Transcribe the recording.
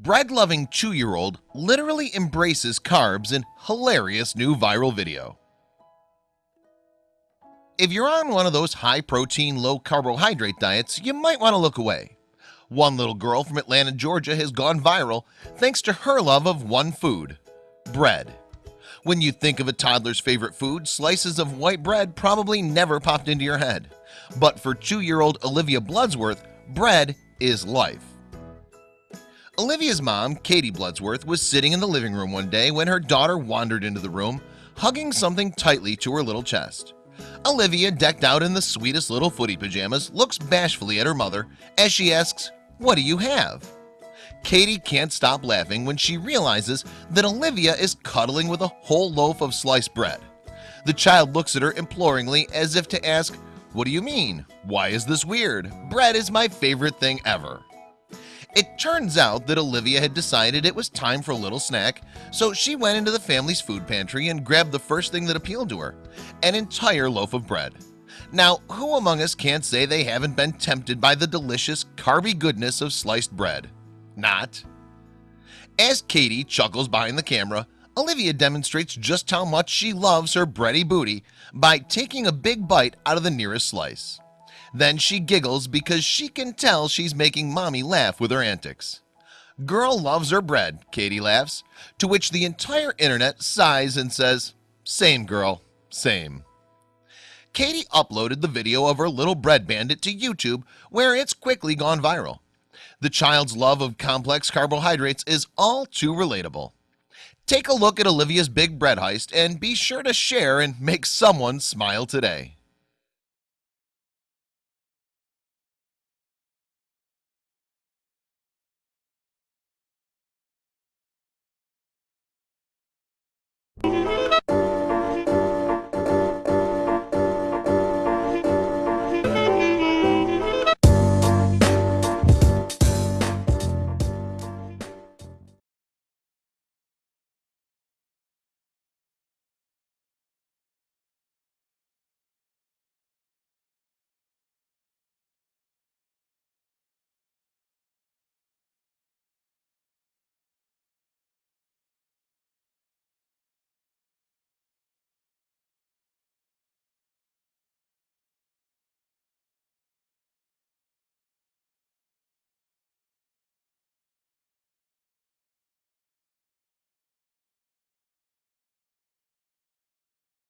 Bread-loving two-year-old literally embraces carbs in hilarious new viral video. If you're on one of those high-protein low-carbohydrate diets, you might want to look away. One little girl from Atlanta, Georgia has gone viral thanks to her love of one food bread. When you think of a toddler's favorite food slices of white bread probably never popped into your head. But for two-year-old Olivia Bloodsworth bread is life Olivia's mom Katie Bloodsworth was sitting in the living room one day when her daughter wandered into the room hugging something tightly to her little chest. Olivia decked out in the sweetest little footy pajamas looks bashfully at her mother as she asks what do you have? Katie can't stop laughing when she realizes that Olivia is cuddling with a whole loaf of sliced bread. The child looks at her imploringly as if to ask what do you mean? Why is this weird? Bread is my favorite thing ever it turns out that Olivia had decided it was time for a little snack So she went into the family's food pantry and grabbed the first thing that appealed to her an entire loaf of bread. Now who among us can't say they haven't been tempted by the delicious carby goodness of sliced bread? Not. As Katie chuckles behind the camera Olivia demonstrates just how much she loves her bready booty by taking a big bite out of the nearest slice then she giggles because she can tell she's making mommy laugh with her antics. Girl loves her bread Katie laughs to which the entire internet sighs and says same girl same. Katie uploaded the video of her little bread bandit to YouTube where it's quickly gone viral. The child's love of complex carbohydrates is all too relatable. Take a look at Olivia's big bread heist and be sure to share and make someone smile today